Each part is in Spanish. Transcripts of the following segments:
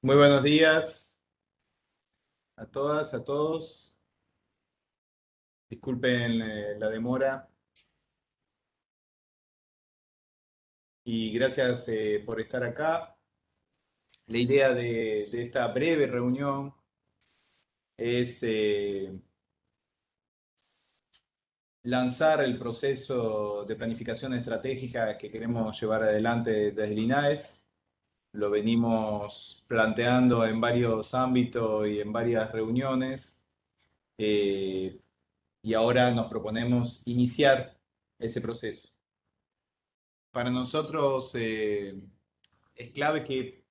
Muy buenos días a todas, a todos. Disculpen eh, la demora. Y gracias eh, por estar acá. La idea de, esta breve reunión es eh, lanzar el proceso de planificación estratégica que queremos llevar adelante desde el INAES lo venimos planteando en varios ámbitos y en varias reuniones, eh, y ahora nos proponemos iniciar ese proceso. Para nosotros eh, es clave que,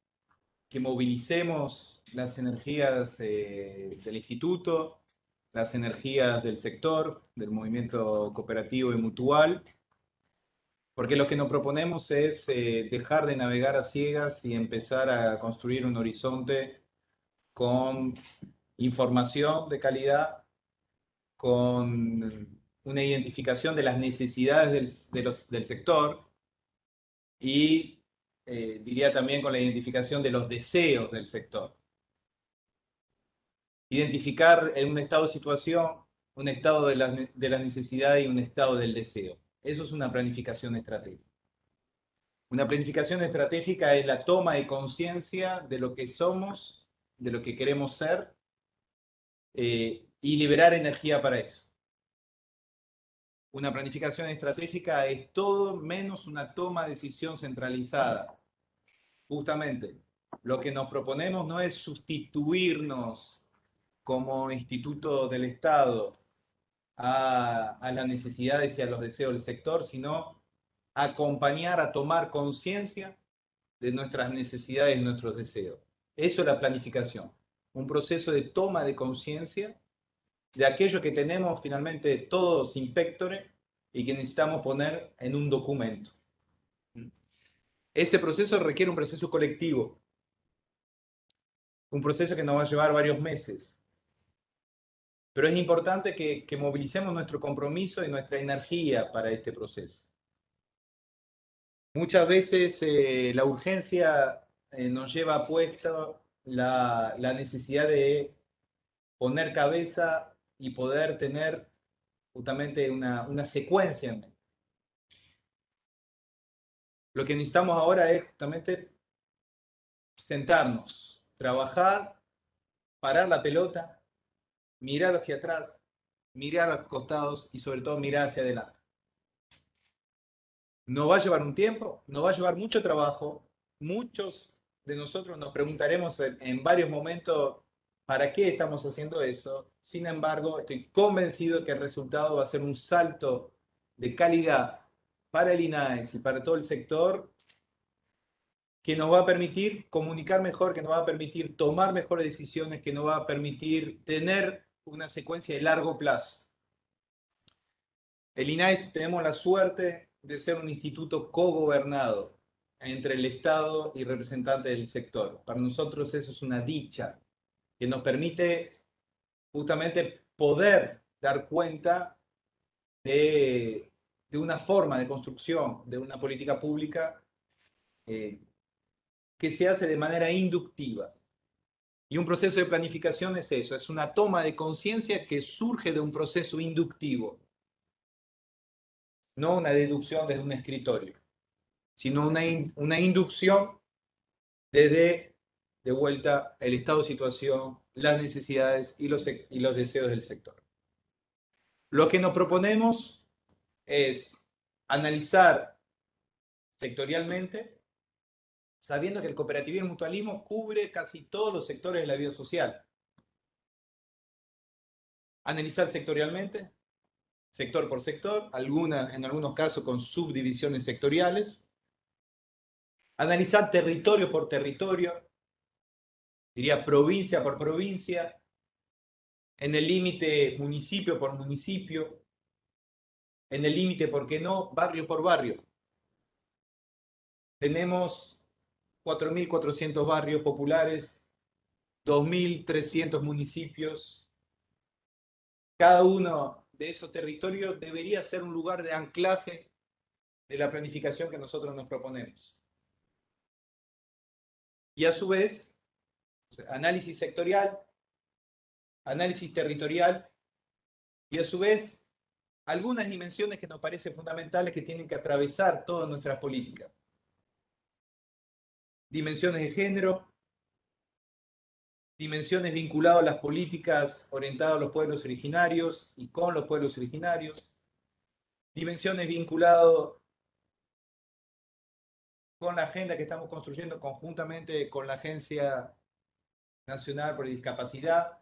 que, movilicemos las energías eh, del instituto, las energías del sector, del movimiento cooperativo y mutual, porque lo que nos proponemos es eh, dejar de navegar a ciegas y empezar a construir un horizonte con información de calidad, con una identificación de las necesidades del, sector y eh, diría también con la identificación de los deseos del sector. Identificar en un estado de situación, un estado de la, de la necesidad y un estado del deseo. Eso es una planificación estratégica. Una planificación estratégica es la toma de conciencia de lo que somos, de lo que queremos ser, eh, y liberar energía para eso. Una planificación estratégica es todo menos una toma de decisión centralizada. Justamente, lo que nos proponemos no es sustituirnos como instituto del Estado a, las necesidades y a los deseos del sector, sino acompañar a tomar conciencia de nuestras necesidades y nuestros deseos. Eso es la planificación, un proceso de toma de conciencia de aquello que tenemos finalmente todos inspectores y que necesitamos poner en un documento. Ese proceso requiere un proceso colectivo, un proceso que nos va a llevar varios meses, pero es importante que, movilicemos nuestro compromiso y nuestra energía para este proceso. Muchas veces eh, la urgencia eh, nos lleva a puesto la, necesidad de poner cabeza y poder tener justamente una, una secuencia. Lo que necesitamos ahora es justamente sentarnos, trabajar, parar la pelota mirar hacia atrás, mirar a los costados y sobre todo mirar hacia adelante. No va a llevar un tiempo, no va a llevar mucho trabajo. Muchos de nosotros nos preguntaremos en, varios momentos para qué estamos haciendo eso. Sin embargo, estoy convencido que el resultado va a ser un salto de calidad para el INAES y para todo el sector que nos va a permitir comunicar mejor, que nos va a permitir tomar mejores decisiones, que nos va a permitir tener una secuencia de largo plazo. El INAES tenemos la suerte de ser un instituto cogobernado entre el Estado y representantes del sector. Para nosotros eso es una dicha que nos permite justamente poder dar cuenta de, una forma de construcción de una política pública eh, que se hace de manera inductiva. Y un proceso de planificación es eso, es una toma de conciencia que surge de un proceso inductivo, no una deducción desde un escritorio, sino una, una inducción desde, de vuelta, el estado de situación, las necesidades y los, y los deseos del sector. Lo que nos proponemos es analizar sectorialmente sabiendo que el cooperativismo y mutualismo cubre casi todos los sectores de la vida social. Analizar sectorialmente, sector por sector, en algunos casos con subdivisiones sectoriales. Analizar territorio por territorio, diría provincia por provincia, en el límite municipio por municipio, en el límite, ¿por qué no?, barrio por barrio. Tenemos 4.400 barrios populares, 2.300 municipios. Cada uno de esos territorios debería ser un lugar de anclaje de la planificación que nosotros nos proponemos. Y a su vez, análisis sectorial, análisis territorial y a su vez algunas dimensiones que nos parecen fundamentales que tienen que atravesar toda nuestra política. Dimensiones de género, dimensiones vinculadas a las políticas orientadas a los pueblos originarios y con los pueblos originarios, dimensiones vinculadas con la agenda que estamos construyendo conjuntamente con la Agencia Nacional por la Discapacidad,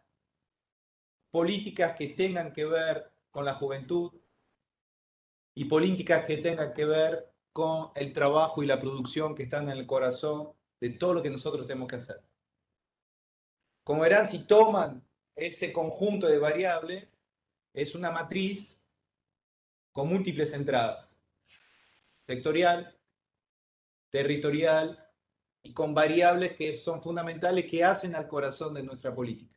políticas que tengan que ver con la juventud y políticas que tengan que ver con el trabajo y la producción que están en el corazón de todo lo que nosotros tenemos que hacer. Como verán, si toman ese conjunto de variables, es una matriz con múltiples entradas. Sectorial, territorial y con variables que son fundamentales que hacen al corazón de nuestra política.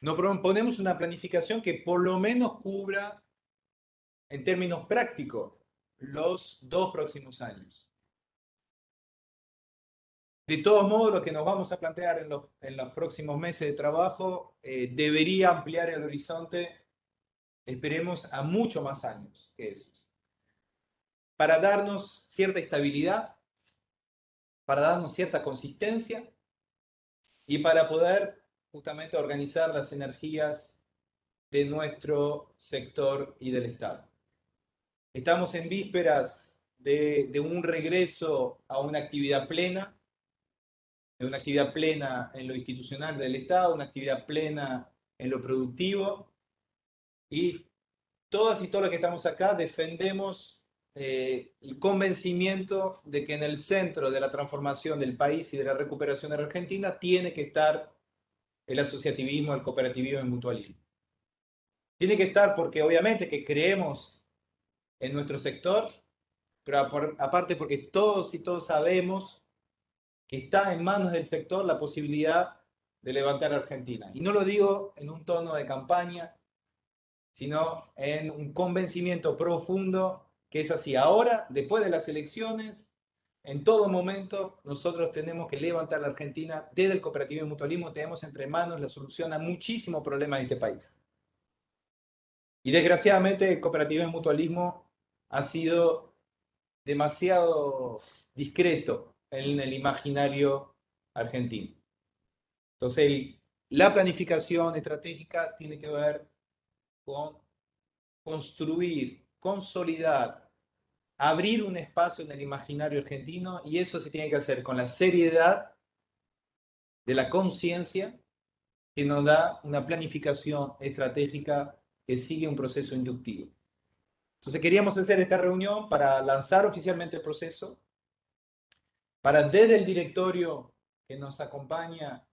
Nos proponemos una planificación que por lo menos cubra, en términos prácticos, los dos próximos años. De todos modos, lo que nos vamos a plantear en los, próximos meses de trabajo eh, debería ampliar el horizonte, esperemos, a mucho más años que esos. Para darnos cierta estabilidad, para darnos cierta consistencia y para poder justamente organizar las energías de nuestro sector y del Estado. Estamos en vísperas de un regreso a una actividad plena una actividad plena en lo institucional del Estado, una actividad plena en lo productivo. Y todas y todos los que estamos acá defendemos eh, el convencimiento de que en el centro de la transformación del país y de la recuperación de la Argentina tiene que estar el asociativismo, el cooperativismo y el mutualismo. Tiene que estar porque obviamente que creemos en nuestro sector, pero aparte porque todos y todos sabemos que está en manos del sector la posibilidad de levantar a Argentina. Y no lo digo en un tono de campaña, sino en un convencimiento profundo que es así. Ahora, después de las elecciones, en todo momento nosotros tenemos que levantar a Argentina desde el cooperativo y mutualismo, tenemos entre manos la solución a muchísimos problemas de este país. Y desgraciadamente el cooperativo y mutualismo ha sido demasiado discreto en el imaginario argentino. Entonces, la planificación estratégica tiene que ver con construir, consolidar, abrir un espacio en el imaginario argentino y eso se tiene que hacer con la seriedad de la conciencia que nos da una planificación estratégica que sigue un proceso inductivo. Entonces queríamos hacer esta reunión para lanzar oficialmente el proceso, para desde el directorio que nos acompaña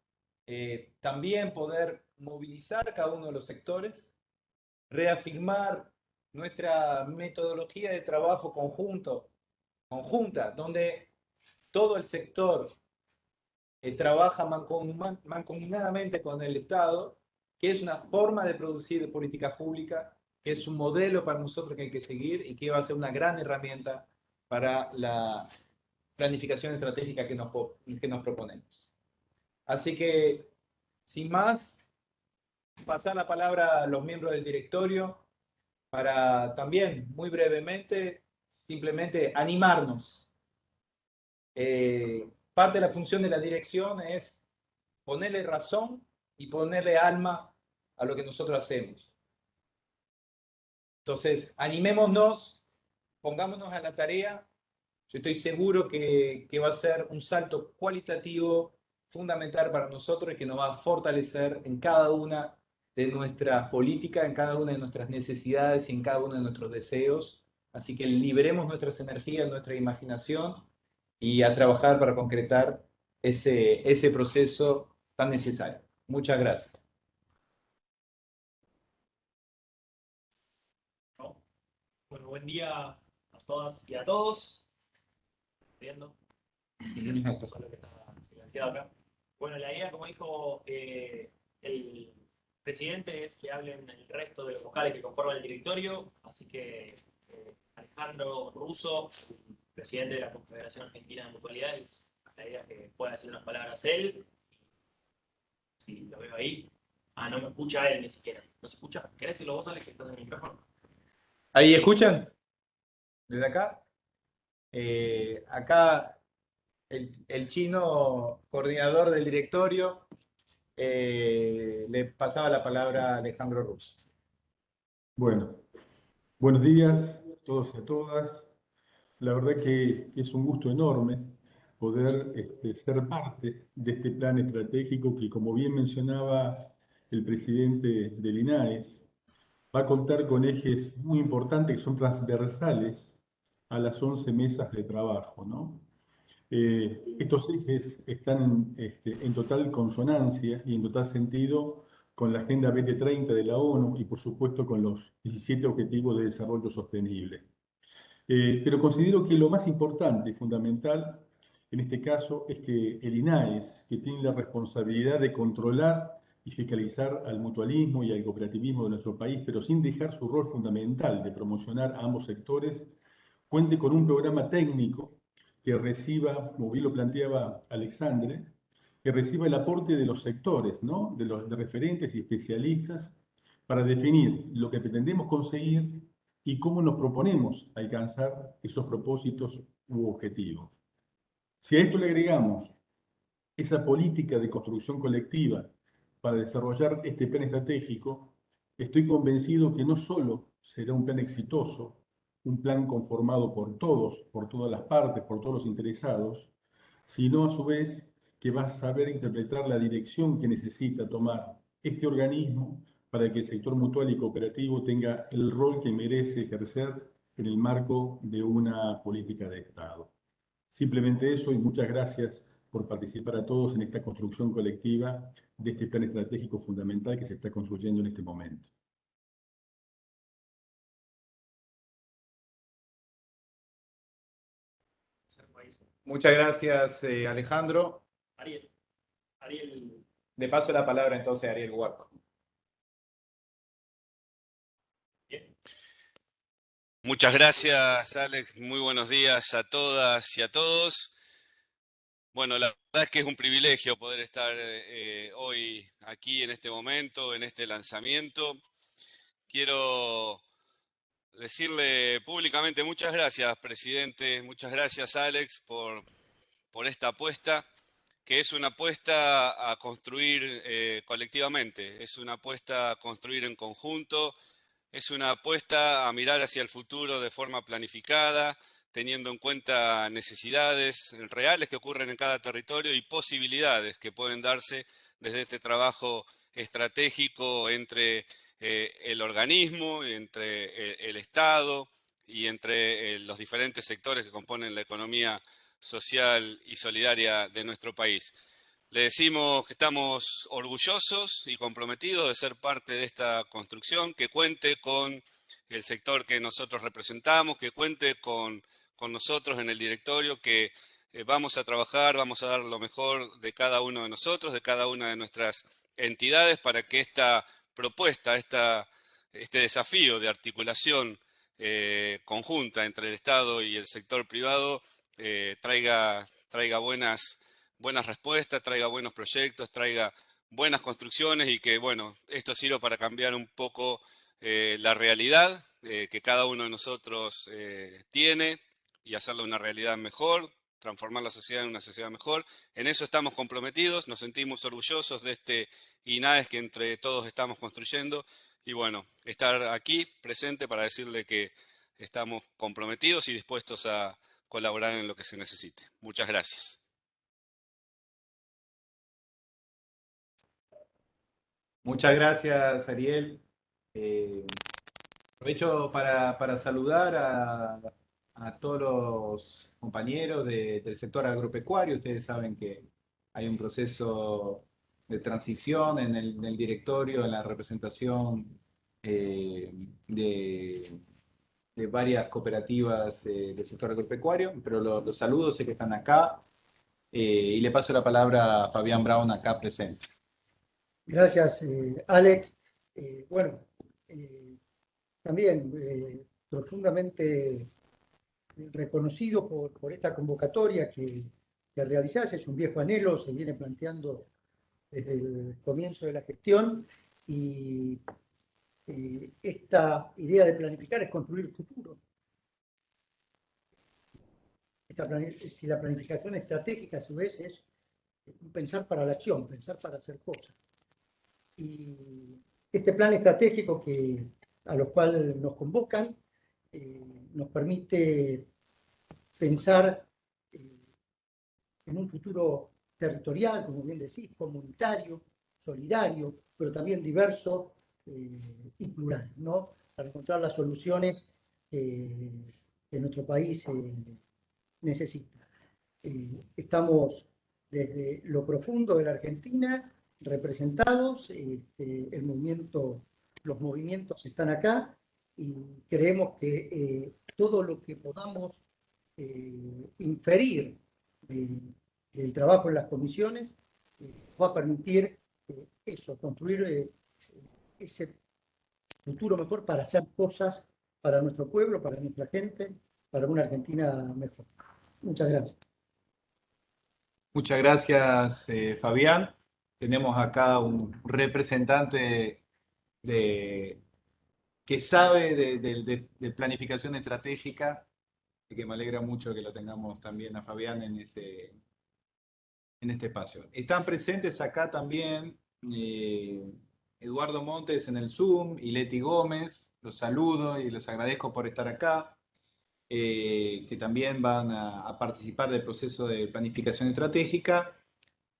eh, también poder movilizar cada uno de los sectores, reafirmar nuestra metodología de trabajo conjunto, conjunta, donde todo el sector eh, trabaja mancomunadamente con el Estado, que es una forma de producir políticas públicas, que es un modelo para nosotros que hay que seguir y que va a ser una gran herramienta para la planificación estratégica que nos, que nos proponemos. Así que, sin más, pasar la palabra a los miembros del directorio para también, muy brevemente, simplemente animarnos. Eh, parte de la función de la dirección es ponerle razón y ponerle alma a lo que nosotros hacemos. Entonces, animémonos, pongámonos a la tarea yo estoy seguro que, va a ser un salto cualitativo fundamental para nosotros y que nos va a fortalecer en cada una de nuestras políticas, en cada una de nuestras necesidades y en cada uno de nuestros deseos. Así que liberemos nuestras energías, nuestra imaginación y a trabajar para concretar ese, ese proceso tan necesario. Muchas gracias. Bueno, buen día a todas y a todos viendo. Solo que está silenciado acá. Bueno, la idea, como dijo eh, el presidente, es que hablen el resto de los vocales que conforman el directorio. Así que eh, Alejandro Russo, presidente de la Confederación Argentina de Mutualidades, la idea es que pueda decir unas palabras él. Si lo veo ahí. Ah, no me escucha él ni siquiera. ¿No se escucha? ¿Querés decirlo vos, Alex, que estás en el micrófono? ¿Ahí escuchan? ¿Desde acá? Eh, acá el, chino coordinador del directorio eh, le pasaba la palabra a Alejandro Russo. Bueno, buenos días a todos y a todas. La verdad que es un gusto enorme poder este, ser parte de este plan estratégico que, como bien mencionaba el presidente del INAES, va a contar con ejes muy importantes que son transversales a las 11 mesas de trabajo. ¿no? Eh, estos ejes están este, en total consonancia y en total sentido con la Agenda 2030 de la ONU y por supuesto con los 17 Objetivos de Desarrollo Sostenible. Eh, pero considero que lo más importante y fundamental en este caso es que el INAES, que tiene la responsabilidad de controlar y fiscalizar al mutualismo y al cooperativismo de nuestro país, pero sin dejar su rol fundamental de promocionar a ambos sectores, cuente con un programa técnico que reciba, como bien lo planteaba Alexandre, que reciba el aporte de los sectores, ¿no? de los referentes y especialistas, para definir lo que pretendemos conseguir y cómo nos proponemos alcanzar esos propósitos u objetivos. Si a esto le agregamos esa política de construcción colectiva para desarrollar este plan estratégico, estoy convencido que no solo será un plan exitoso, un plan conformado por todos, por todas las partes, por todos los interesados, sino a su vez que va a saber interpretar la dirección que necesita tomar este organismo para que el sector mutual y cooperativo tenga el rol que merece ejercer en el marco de una política de Estado. Simplemente eso y muchas gracias por participar a todos en esta construcción colectiva de este plan estratégico fundamental que se está construyendo en este momento. Muchas gracias, eh, Alejandro. Ariel. Ariel. Le paso la palabra entonces a Ariel Huarco. Muchas gracias, Alex. Muy buenos días a todas y a todos. Bueno, la verdad es que es un privilegio poder estar eh, hoy aquí en este momento, en este lanzamiento. Quiero decirle públicamente muchas gracias, presidente. Muchas gracias, Alex, por, por esta apuesta que es una apuesta a construir eh, colectivamente, es una apuesta a construir en conjunto, es una apuesta a mirar hacia el futuro de forma planificada, teniendo en cuenta necesidades reales que ocurren en cada territorio y posibilidades que pueden darse desde este trabajo estratégico entre eh, el organismo, entre eh, el, Estado y entre los diferentes sectores que componen la economía social y solidaria de nuestro país. Le decimos que estamos orgullosos y comprometidos de ser parte de esta construcción, que cuente con el sector que nosotros representamos, que cuente con, con nosotros en el directorio, que eh, vamos a trabajar, vamos a dar lo mejor de cada uno de nosotros, de cada una de nuestras entidades, para que esta propuesta, esta, este desafío de articulación eh, conjunta entre el Estado y el sector privado eh, traiga, traiga buenas, buenas respuestas, traiga buenos proyectos, traiga buenas construcciones y que, bueno, esto sirva para cambiar un poco eh, la realidad que cada uno de nosotros tiene y hacerla una realidad mejor, transformar la sociedad en una sociedad mejor. En eso estamos comprometidos, nos sentimos orgullosos de este INAES que entre todos estamos construyendo y bueno, estar aquí presente para decirle que estamos comprometidos y dispuestos a, colaborar en lo que se necesite. Muchas gracias. Muchas gracias, Ariel. Eh, aprovecho para, saludar a, todos los compañeros del sector agropecuario. Ustedes saben que hay un proceso de transición en el, directorio, en la representación eh, de varias cooperativas eh, del sector agropecuario, pero los saludos, sé que están acá, eh, y le paso la palabra a Fabián Brown, acá presente. Gracias, Alex. bueno, también profundamente reconocido por, esta convocatoria que que realizarse, es un viejo anhelo, se viene planteando desde el comienzo de la gestión y eh, esta idea de planificar es construir el futuro. si la planificación estratégica a su vez es pensar para la acción, pensar para hacer cosas. Y este plan estratégico que, a los cuales nos convocan eh, nos permite pensar eh, en un futuro territorial, como bien decís, comunitario, solidario, pero también diverso eh, y plural, ¿no? Para encontrar las soluciones que nuestro país necesita. estamos desde lo profundo de la Argentina, representados, este, el movimiento, los movimientos están acá y creemos que eh, todo lo que podamos eh, inferir del trabajo en las comisiones eh, va a permitir eso, construir ese futuro mejor para hacer cosas para nuestro pueblo, para nuestra gente, para una Argentina mejor. Muchas gracias. Muchas gracias, eh, Fabián. Tenemos acá un representante de, que sabe de, planificación estratégica y que me alegra mucho que lo tengamos también a Fabián en, ese, en este espacio. Están presentes acá también eh, Eduardo Montes en el Zoom y Leti Gómez. Los saludo y los agradezco por estar acá. Eh, que también van a, participar del proceso de planificación estratégica.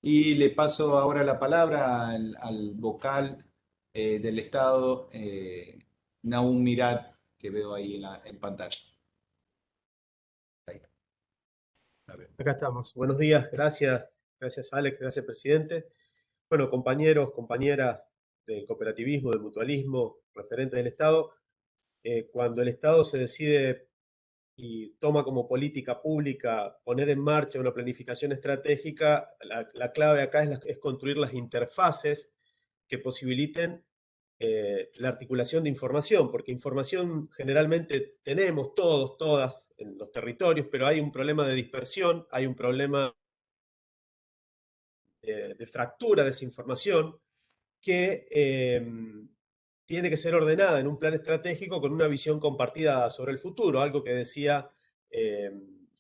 Y le paso ahora la palabra al, vocal eh, del Estado, Naum Mirat, que veo ahí en, la, en pantalla. Acá estamos. Buenos días, gracias, gracias Alex, gracias presidente. Bueno, compañeros, compañeras del cooperativismo, del mutualismo, referentes del Estado, cuando el Estado se decide y toma como política pública poner en marcha una planificación estratégica, la, clave acá es, construir las interfaces que posibiliten eh, la articulación de información, porque información generalmente tenemos todos, todas en los territorios, pero hay un problema de dispersión, hay un problema de, fractura de esa información que em, tiene que ser ordenada en un plan estratégico con una visión compartida sobre el futuro, algo que decía eh,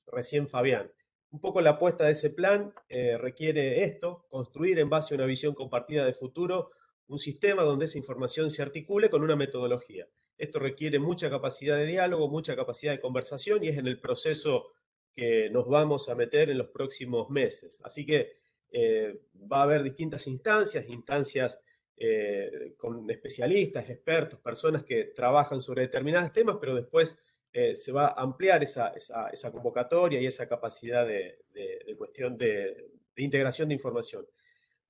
recién Fabián. Un poco la apuesta de ese plan eh, requiere esto, construir en base a una visión compartida de futuro un sistema donde esa información se articule con una metodología. Esto requiere mucha capacidad de diálogo, mucha capacidad de conversación y es en el proceso que nos vamos a meter en los próximos meses. Así que eh, va a haber distintas instancias, instancias eh, con especialistas, expertos, personas que trabajan sobre determinados temas, pero después eh, se va a ampliar esa, convocatoria y esa capacidad de, cuestión de, integración de información.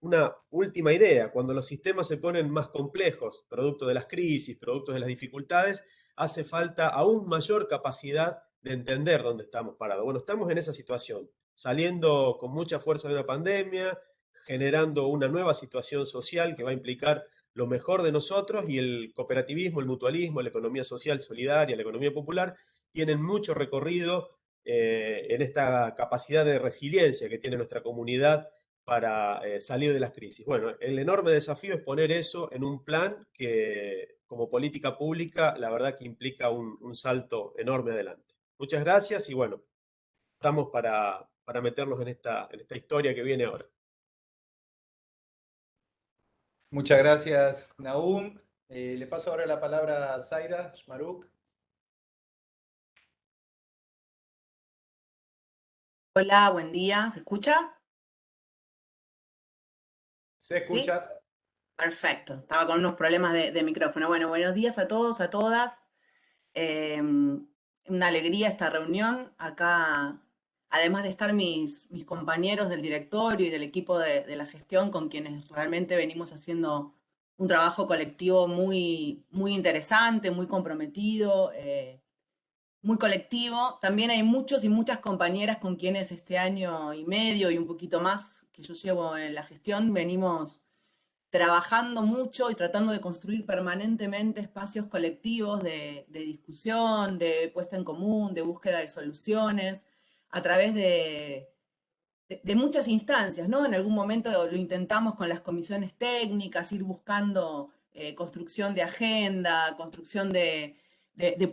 Una última idea, cuando los sistemas se ponen más complejos, producto de las crisis, producto de las dificultades, hace falta aún mayor capacidad de entender dónde estamos parados. Bueno, estamos en esa situación, saliendo con mucha fuerza de una pandemia, generando una nueva situación social que va a implicar lo mejor de nosotros y el cooperativismo, el mutualismo, la economía social solidaria, la economía popular, tienen mucho recorrido eh, en esta capacidad de resiliencia que tiene nuestra comunidad para eh, salir de las crisis. Bueno, el enorme desafío es poner eso en un plan que como política pública, la verdad que implica un, salto enorme adelante. Muchas gracias y bueno, estamos para, para meternos en esta, en esta historia que viene ahora. Muchas gracias, Naum. Eh, le paso ahora la palabra a Zaida Shmaruk. Hola, buen día. ¿Se escucha? Se escucha. Perfecto. Estaba con unos problemas de, micrófono. Bueno, buenos días a todos, a todas. Em, una alegría esta reunión. Acá además de estar mis, compañeros del directorio y del equipo de, la gestión con quienes realmente venimos haciendo un trabajo colectivo muy, muy interesante, muy comprometido, eh, muy colectivo. También hay muchos y muchas compañeras con quienes este año y medio y un poquito más que yo llevo en la gestión venimos trabajando mucho y tratando de construir permanentemente espacios colectivos de discusión, de puesta en común, de búsqueda de soluciones, a través de, muchas instancias, ¿no? En algún momento lo intentamos con las comisiones técnicas, ir buscando eh, construcción de agenda, construcción de,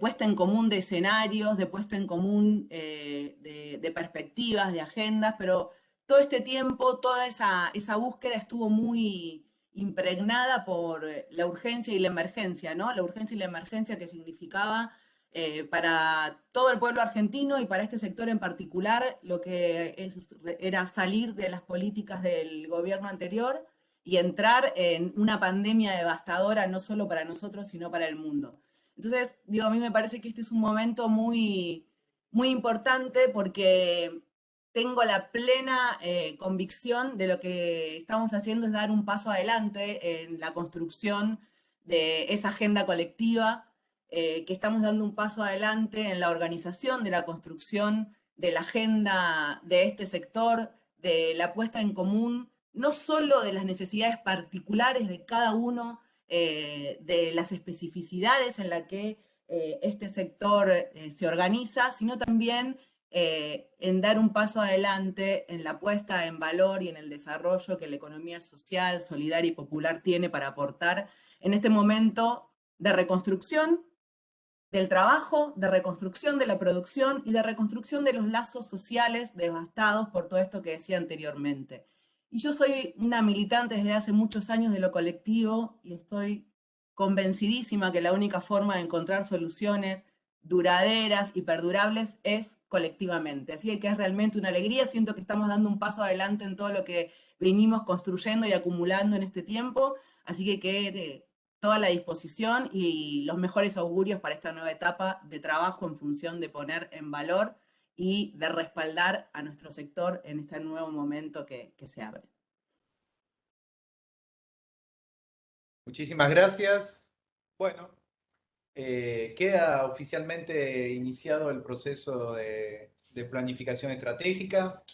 puesta en común de escenarios, de puesta en común eh, de, perspectivas, de agendas, pero todo este tiempo, toda esa, esa búsqueda estuvo muy impregnada por la urgencia y la emergencia, ¿no? La urgencia y la emergencia que significaba eh, para todo el pueblo argentino y para este sector en particular, lo que era salir de las políticas del gobierno anterior y entrar en una pandemia devastadora, no solo para nosotros, sino para el mundo. Entonces, digo, a mí me parece que este es un momento muy, muy importante porque tengo la plena eh, convicción de lo que estamos haciendo es dar un paso adelante en la construcción de esa agenda colectiva eh, que estamos dando un paso adelante en la organización de la construcción de la agenda de este sector, de la puesta en común, no solo de las necesidades particulares de cada uno, eh, de las especificidades en las que eh, este sector se organiza, sino también en dar un paso adelante en la puesta en valor y en el desarrollo que la economía social, solidaria y popular tiene para aportar en este momento de reconstrucción del trabajo, de reconstrucción de la producción y de reconstrucción de los lazos sociales devastados por todo esto que decía anteriormente. Y yo soy una militante desde hace muchos años de lo colectivo y estoy convencidísima que la única forma de encontrar soluciones duraderas y perdurables es colectivamente. Así que es realmente una alegría, siento que estamos dando un paso adelante en todo lo que venimos construyendo y acumulando en este tiempo, así que que toda la disposición y los mejores augurios para esta nueva etapa de trabajo en función de poner en valor y de respaldar a nuestro sector en este nuevo momento que, se abre. Muchísimas gracias. Bueno, eh, queda oficialmente iniciado el proceso de planificación estratégica.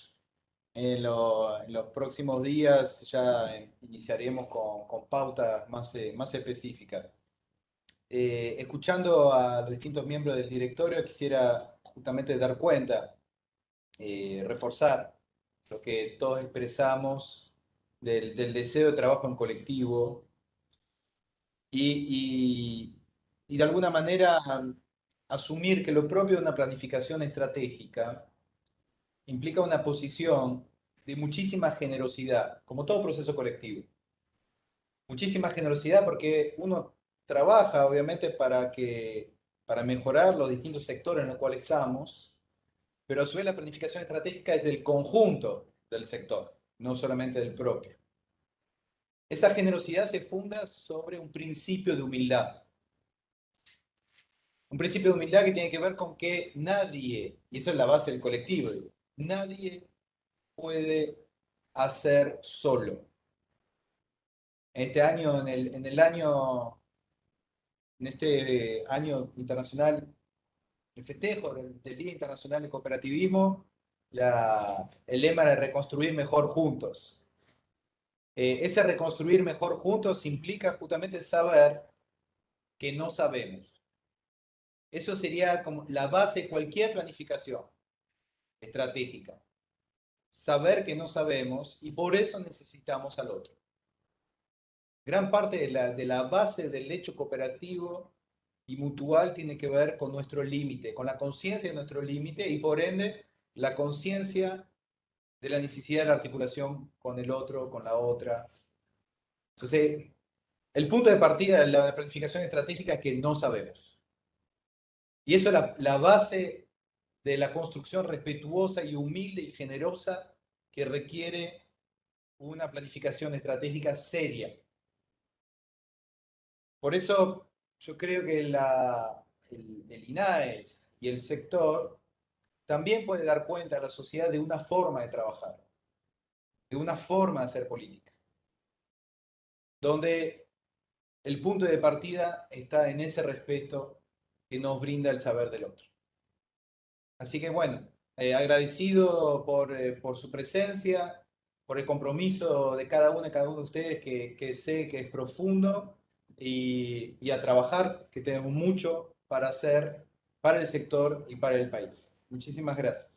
En, los próximos días ya iniciaremos con, pautas más, eh, más específicas. Eh, escuchando a los distintos miembros del directorio, quisiera justamente dar cuenta, eh, reforzar lo que todos expresamos del, deseo de trabajo en colectivo y, y de alguna manera asumir que lo propio de una planificación estratégica implica una posición de muchísima generosidad, como todo proceso colectivo. Muchísima generosidad porque uno trabaja, obviamente, para, que, para mejorar los distintos sectores en los cuales estamos, pero a su vez la planificación estratégica es del conjunto del sector, no solamente del propio. Esa generosidad se funda sobre un principio de humildad. Un principio de humildad que tiene que ver con que nadie, y eso es la base del colectivo, nadie puede hacer solo. Este año, en el, en el año, en este año internacional, el festejo del, Día Internacional de Cooperativismo, el lema de reconstruir mejor juntos. Eh, ese reconstruir mejor juntos implica justamente saber que no sabemos. Eso sería como la base de cualquier planificación estratégica. Saber que no sabemos y por eso necesitamos al otro. Gran parte de la, de la base del hecho cooperativo y mutual tiene que ver con nuestro límite, con la conciencia de nuestro límite y por ende la conciencia de la necesidad de la articulación con el otro, con la otra. Entonces, el punto de partida de la planificación estratégica es que no sabemos. Y eso es la, la base de la construcción respetuosa y humilde y generosa que requiere una planificación estratégica seria. Por eso yo creo que el, el INAES y el sector también puede dar cuenta a la sociedad de una forma de trabajar, de una forma de hacer política, donde el punto de partida está en ese respeto que nos brinda el saber del otro. Así que bueno, eh, agradecido eh, por, su presencia, por el compromiso de cada uno y cada uno de ustedes que, sé que es profundo y, y a trabajar, que tenemos mucho para hacer para el sector y para el país. Muchísimas gracias.